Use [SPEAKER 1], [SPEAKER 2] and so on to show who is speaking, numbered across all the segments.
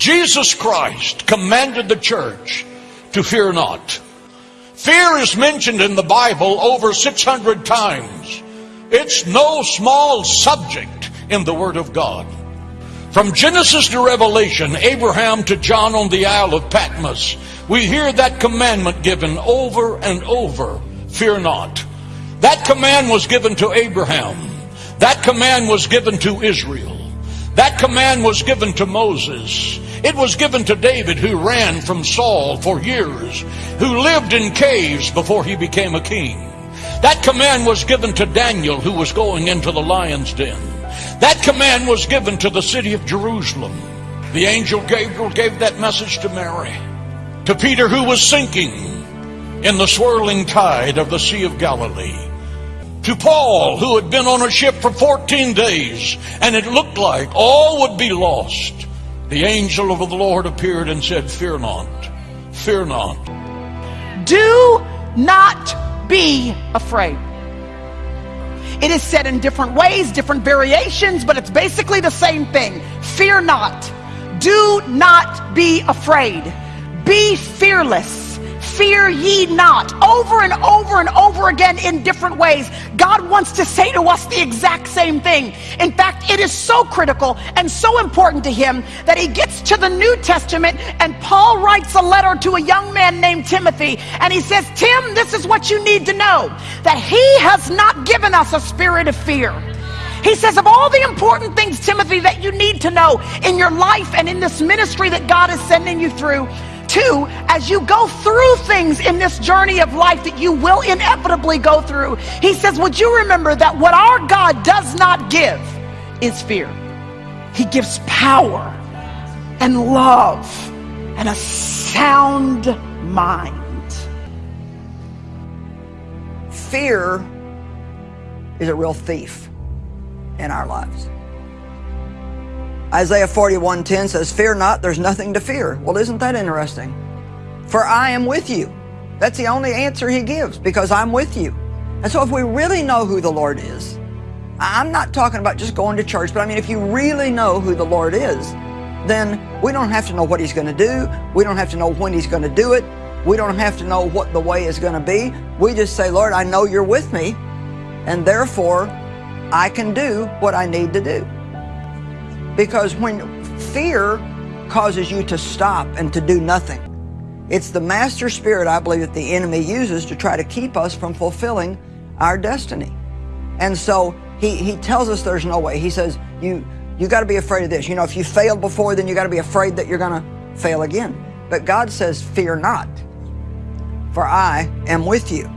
[SPEAKER 1] Jesus Christ commanded the church to fear not. Fear is mentioned in the Bible over 600 times. It's no small subject in the Word of God. From Genesis to Revelation, Abraham to John on the Isle of Patmos, we hear that commandment given over and over fear not. That command was given to Abraham. That command was given to Israel. That command was given to Moses. It was given to David who ran from Saul for years, who lived in caves before he became a king. That command was given to Daniel who was going into the lion's den. That command was given to the city of Jerusalem. The angel Gabriel gave that message to Mary. To Peter who was sinking in the swirling tide of the Sea of Galilee to Paul, who had been on a ship for 14 days, and it looked like all would be lost. The angel of the Lord appeared and said, Fear not, fear not.
[SPEAKER 2] Do not be afraid. It is said in different ways, different variations, but it's basically the same thing. Fear not. Do not be afraid. Be fearless fear ye not. Over and over and over again in different ways. God wants to say to us the exact same thing. In fact it is so critical and so important to him that he gets to the new testament and paul writes a letter to a young man named timothy. And he says tim this is what you need to know that he has not given us a spirit of fear. He says, of all the important things, Timothy, that you need to know in your life and in this ministry that God is sending you through, Two, as you go through things in this journey of life that you will inevitably go through, he says, Would you remember that what our God does not give is fear? He gives power and love and a sound mind.
[SPEAKER 3] Fear is a real thief in our lives. Isaiah 41:10 says, Fear not, there's nothing to fear. Well, isn't that interesting? For I am with you. That's the only answer he gives, because I'm with you. And so if we really know who the Lord is, I'm not talking about just going to church, but I mean, if you really know who the Lord is, then we don't have to know what he's going to do. We don't have to know when he's going to do it. We don't have to know what the way is going to be. We just say, Lord, I know you're with me, and therefore I can do what I need to do. Because when fear causes you to stop and to do nothing, it's the master spirit, I believe, that the enemy uses to try to keep us from fulfilling our destiny. And so he, he tells us there's no way. He says, you, you got to be afraid of this. You know, if you failed before, then you got to be afraid that you're going to fail again. But God says, fear not, for I am with you.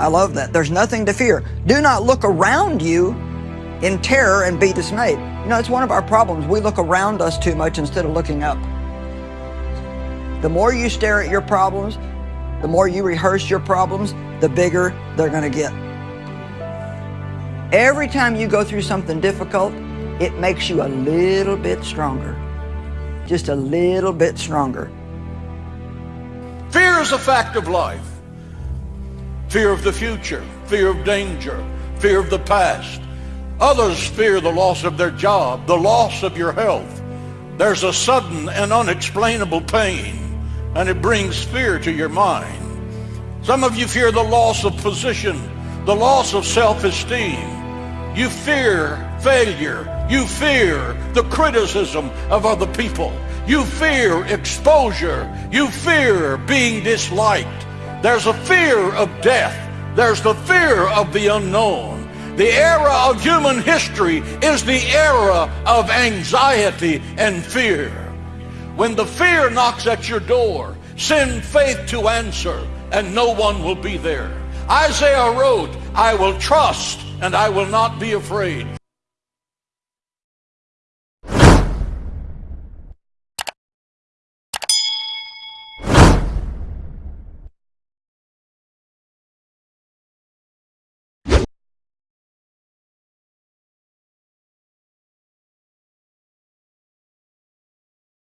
[SPEAKER 3] I love that. There's nothing to fear. Do not look around you in terror and be dismayed. You know, it's one of our problems. We look around us too much instead of looking up. The more you stare at your problems, the more you rehearse your problems, the bigger they're going to get. Every time you go through something difficult, it makes you a little bit stronger. Just a little bit stronger.
[SPEAKER 1] Fear is a fact of life. Fear of the future, fear of danger, fear of the past, Others fear the loss of their job, the loss of your health. There's a sudden and unexplainable pain, and it brings fear to your mind. Some of you fear the loss of position, the loss of self-esteem. You fear failure. You fear the criticism of other people. You fear exposure. You fear being disliked. There's a fear of death. There's the fear of the unknown. The era of human history is the era of anxiety and fear. When the fear knocks at your door, send faith to answer, and no one will be there. Isaiah wrote, I will trust and I will not be afraid.